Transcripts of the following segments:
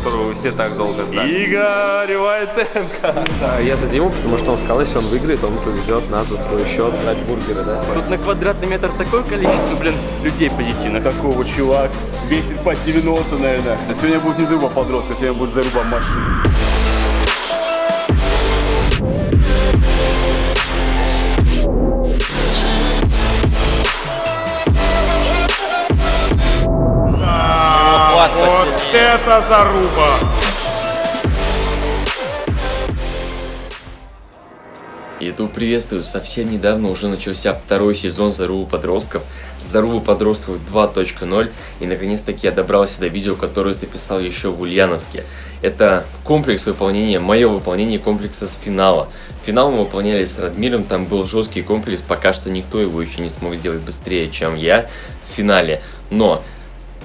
которого вы все так долго ждали. Игорь Войтенко. Я за Диму, потому что он сказал, если он выиграет, он повезет нас за свой счет брать бургеры, да? Тут на квадратный метр такое количество, блин, людей позитивно. Какого чувак? Весит по 90, наверное. Да сегодня будет не заруба подростка, сегодня будет заруба машины. Это заруба! YouTube приветствую! Совсем недавно уже начался второй сезон Зарубы подростков, Зарубы подростков 2.0 и наконец-таки я добрался до видео, которое записал еще в Ульяновске. Это комплекс выполнения, мое выполнение комплекса с финала. Финал мы выполняли с Радмиром, там был жесткий комплекс, пока что никто его еще не смог сделать быстрее, чем я в финале. Но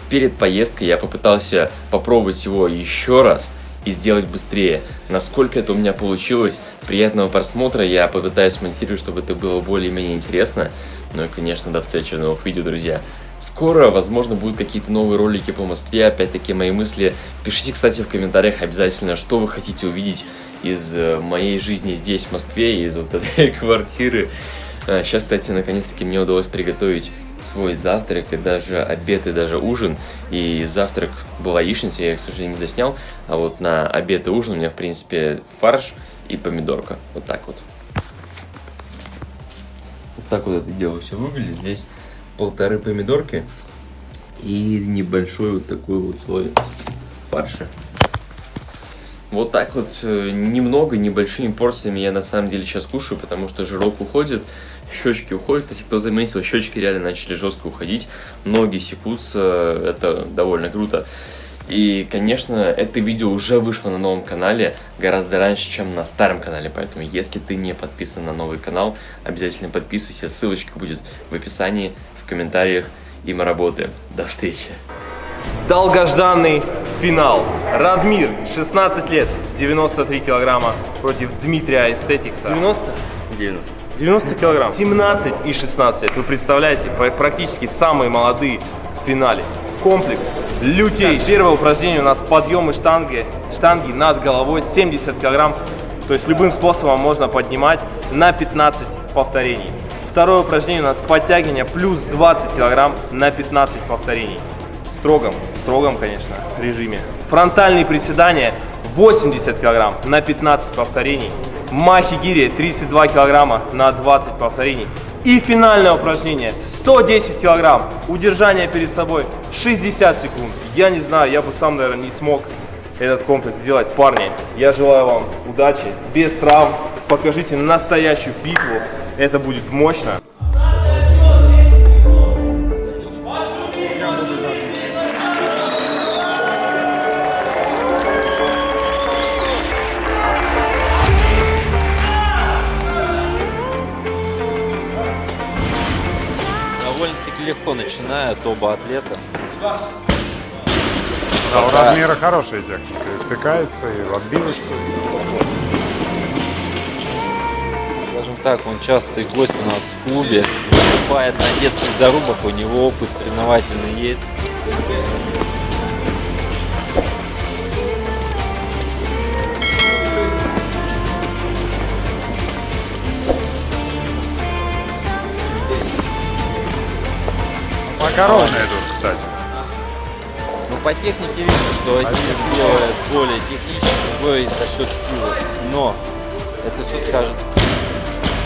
перед поездкой я попытался попробовать его еще раз и сделать быстрее. Насколько это у меня получилось, приятного просмотра, я попытаюсь смонтировать, чтобы это было более-менее интересно. Ну и, конечно, до встречи в новых видео, друзья. Скоро, возможно, будут какие-то новые ролики по Москве, опять-таки мои мысли. Пишите, кстати, в комментариях обязательно, что вы хотите увидеть из э, моей жизни здесь, в Москве, из вот этой квартиры. А, Сейчас, кстати, наконец-таки мне удалось приготовить свой завтрак, и даже обед, и даже ужин. И завтрак была яичница, я, к сожалению, не заснял. А вот на обед и ужин у меня, в принципе, фарш и помидорка. Вот так вот. Вот так вот это дело все выглядит. Здесь полторы помидорки и небольшой вот такой вот слой фарша. Вот так вот э, немного, небольшими порциями я на самом деле сейчас кушаю, потому что жирок уходит, щечки уходят. Кстати, кто заметил, щечки реально начали жестко уходить, ноги секутся, это довольно круто. И, конечно, это видео уже вышло на новом канале гораздо раньше, чем на старом канале, поэтому если ты не подписан на новый канал, обязательно подписывайся, ссылочка будет в описании, в комментариях, и мы работаем. До встречи! Долгожданный финал. Радмир, 16 лет, 93 килограмма против Дмитрия Эстетикса. 90? 90. 90 килограмм. 17 и 16 лет. Вы представляете, пр- практически самые молодые в финале. Комплекс лютей. Первое упражнение у нас подъемы штанги, штанги над головой 70 килограмм. То есть любым способом можно поднимать на 15 повторений. Второе упражнение у нас подтягивание плюс 20 килограмм на 15 повторений. В строгом, строгом, конечно, режиме. Фронтальные приседания 80 килограмм на 15 повторений. Махи гири 32 килограмма на 20 повторений. И финальное упражнение 110 килограмм. Удержание перед собой 60 секунд. Я не знаю, я бы сам, наверное, не смог этот комплекс сделать. Парни, я желаю вам удачи, без травм. Покажите настоящую битву. Это будет мощно. Легко начинают оба атлета. Да, у Радмира хорошая техника. И втыкается, и отбивается. Скажем так, он частый гость у нас в клубе. Выступает на детских зарубах, у него опыт соревновательный есть. Макароны идут, кстати. Но по технике видно, что один делает более технично, другой за счет силы. Но это все скажет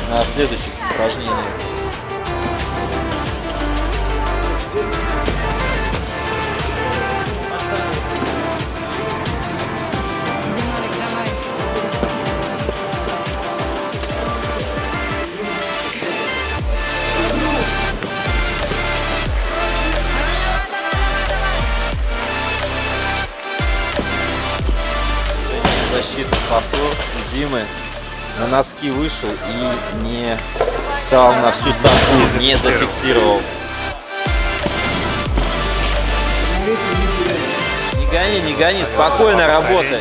на следующих упражнениях. Кадзимы на носки вышел и не стал на всю станку, не зафиксировал. Не гони, не гони, спокойно работай.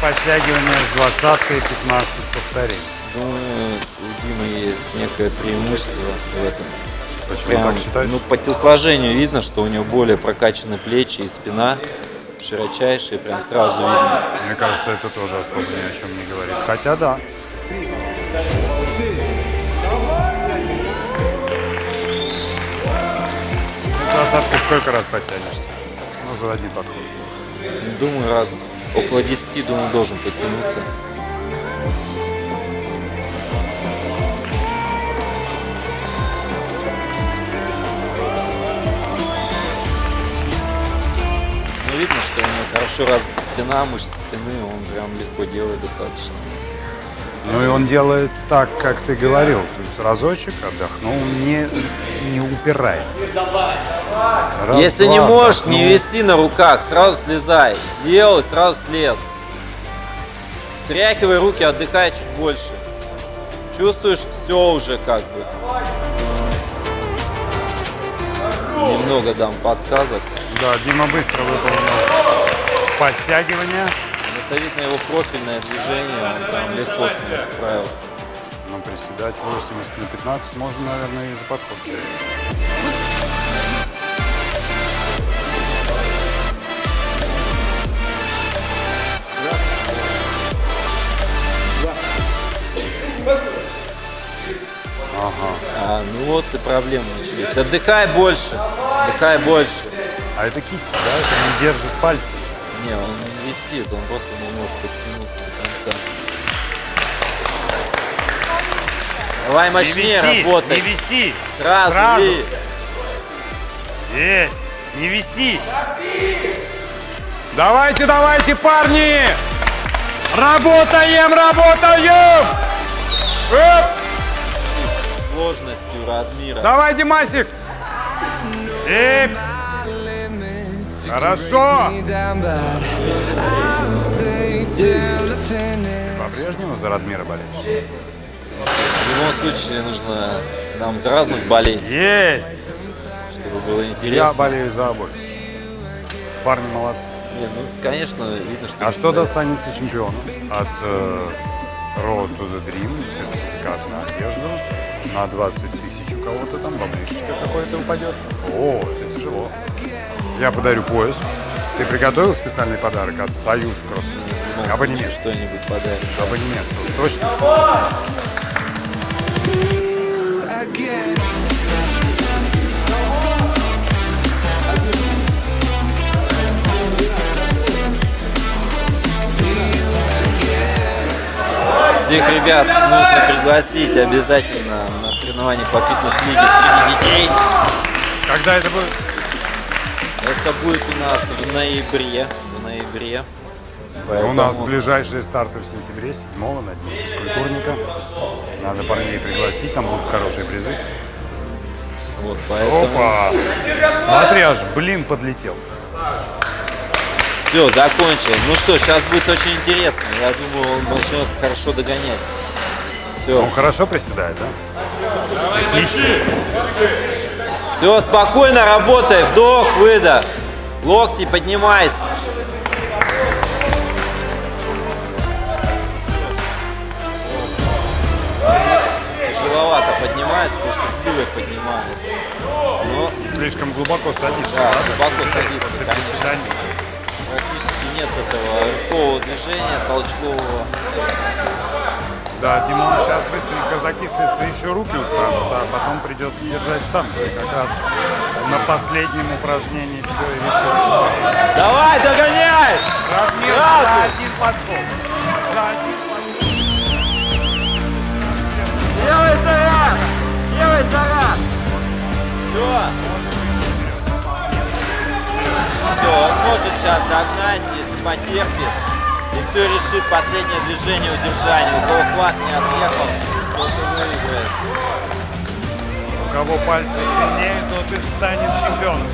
подтягивание с 20 и 15 повторений. Есть некое преимущество в этом. Почему Прям, так считаешь? ну, по телосложению видно, что у него более прокачаны плечи и спина, широчайшие, прям сразу видно. Мне кажется, это тоже особо ни о чем не говорит. Хотя да. С двадцаткой сколько раз подтянешься? Ну, заводи подход. Думаю, раз около 10, думаю, должен подтянуться. Хорошо развита спина, мышцы спины, он прям легко делает достаточно. Ну и он делает так, как ты говорил. То есть разочек отдохнул, не, не упирается. Раз, Если не два, можешь, не отдохнул. виси на руках, сразу слезай. Сделал и сразу слез. Стряхивай руки, отдыхай чуть больше. Чувствуешь, все уже как бы. Немного дам подсказок. Да, Дима быстро выполнил подтягивание. Это видно его профильное движение, он прям легко с ним справился. Но приседать 80 на 15 можно, наверное, и за подход. Ага. А, ну вот и проблемы начались. Отдыхай больше, отдыхай больше. А это кисть, да? Это не держит пальцы. Не, он не висит, он просто не может подтянуться до конца. Давай мощнее работай. виси! Сразу, сразу. ли. Есть! Не виси! Давайте, давайте, парни! Работаем, работаем! Оп! Сложностью Радмира. Давай, Димасик! И... Хорошо! По-прежнему за Радмира болеешь? В любом случае нужно нам за разных болеть, Есть! чтобы было Я интересно. болею за обоих. Парни молодцы. Не, ну, конечно, видно, что... А что достанется чемпиону от э, Road to the Dream, сертификат на одежду, на 20 тысяч у кого-то там, баблишечка какой-то упадет? О, это тяжело. Я подарю пояс. Ты приготовил специальный подарок от Союз Кросс? Случае Абонемент. что-нибудь подарит. Абонемент, уж точно. Всех ребят нужно пригласить обязательно на соревнования по фитнес-лиге среди детей. Когда это будет? Это будет у нас в ноябре. В ноябре. У нас Поэтому- ближайшие старты в сентябре, 7 на дне физкультурника. Надо парней пригласить, там будут хорошие призы. Вот, поэтому... Опа! Смотри, аж блин подлетел. Все, закончил. Ну что, сейчас будет очень интересно. Я думаю, он начнет хорошо догонять. Все. Он хорошо приседает, да? Технично. Все, спокойно работай. Вдох, выдох. Локти поднимайся. Тяжеловато поднимается, потому что силой поднимает. Но Слишком глубоко садится. да, да, глубоко садится, конечно. Практически нет этого рывкового движения, толчкового. Да, Димон сейчас быстренько закислится, еще руки устанут, а потом придется держать штангу. И как раз на последнем упражнении все и решится. Давай, догоняй! Сразу! за один подход. За один Делай заряд! Делай заряд! Все. Все, он может сейчас догнать, если потерпит. Все решит последнее движение удержания. У кого хват не отъехал, тот и выиграет. У кого пальцы сильнее, тот и станет чемпионом.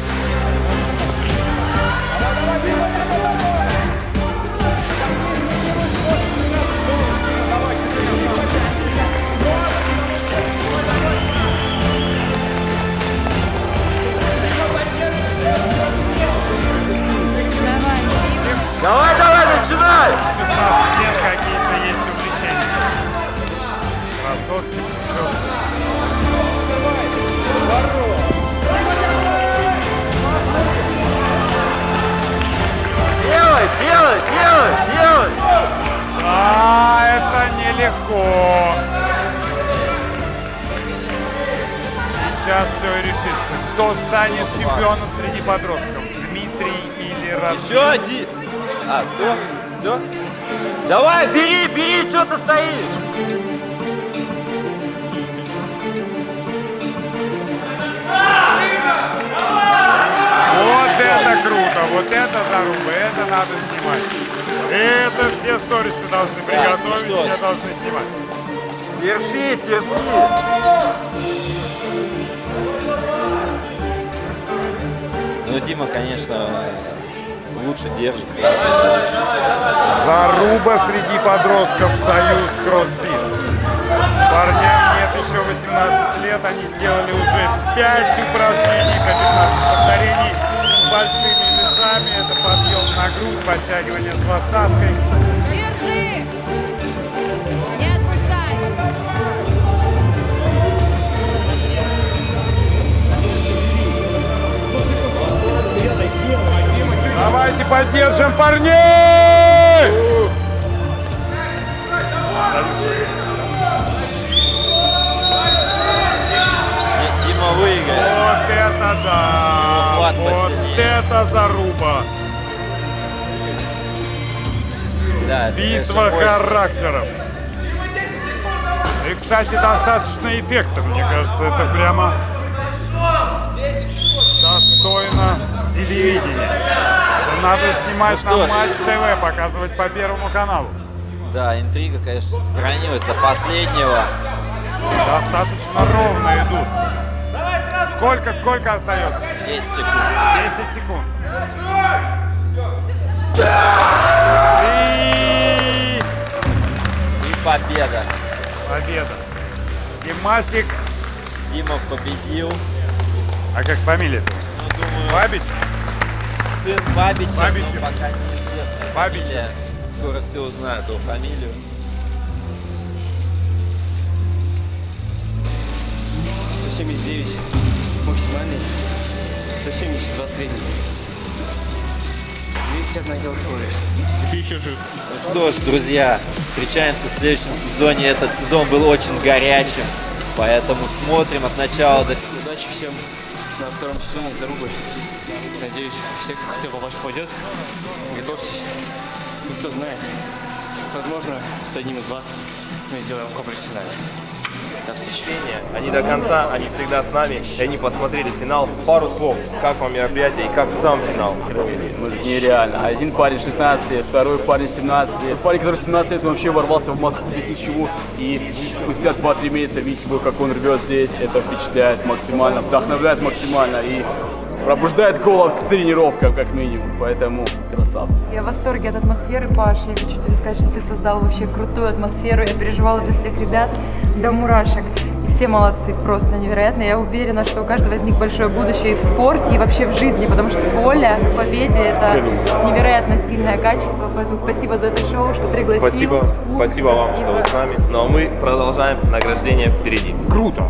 легко. Сейчас все и решится. Кто станет чемпионом среди подростков? Дмитрий или Радмир? Еще один. А, все? Все? Давай, бери, бери, что ты стоишь? Вот это круто, вот это заруба, это надо снимать. Это все сторисы должны приготовить, ну что ж. все должны снимать. Терпи, терпи. Ну, Дима, конечно, лучше держит. Заруба среди подростков Союз Кроссфит. Парням нет еще 18 лет, они сделали уже 5 упражнений по 15 повторений с большими весами. Это подъем на грудь, подтягивание с двадцаткой. Держи! Не отпускай! Давайте поддержим парней! Это заруба! Да, Битва характеров. И, кстати, достаточно эффектно, мне кажется, это прямо достойно телевидения. Надо снимать Ну на. Матч ТВ, показывать по Первому каналу. Да, интрига, конечно, сохранилась до последнего. Достаточно ровно идут. Сколько, сколько остается? 10 секунд. 10 секунд. И И победа. победа. Димасик, Дима победил. а как фамилия? Ну, думаю, Бабич? сын Бабича, но Бабичев. пока неизвестна Бабич. Скоро все узнают его фамилию. 179 максимальный, 172 средний. 201 килокалория. Ты еще жив. Ну что ж, друзья, встречаемся в следующем сезоне. Этот сезон был очень горячим, поэтому смотрим от начала до Удачи всем на втором сезоне зарубы. Надеюсь, все, кто хотел попасть, пойдет. Готовьтесь. Ну, кто знает, возможно, с одним из вас мы сделаем комплекс финале. До встречи. Они до конца, они всегда с нами, и они посмотрели финал. Пару слов, как вам мероприятие и как сам финал? Нереально. Один парень 16 лет, второй парень 17 лет. Парень, который 17 лет, вообще ворвался в Москву без ничего. И спустя 2-3 месяца видеть его, как он рвет здесь, это впечатляет максимально, вдохновляет максимально и пробуждает голод к тренировкам, как минимум. Поэтому красавцы. Я в восторге от атмосферы, Паш. Я хочу тебе сказать, что ты создал вообще крутую атмосферу. Я переживала за всех ребят до мурашек. И все молодцы, просто невероятно. Я уверена, что у каждого из них большое будущее и в спорте, и вообще в жизни, потому что воля к победе – это невероятно сильное качество. Поэтому спасибо за это шоу, что пригласил. Спасибо, спасибо вам, что вы с нами. Ну а мы продолжаем, награждение впереди. Круто.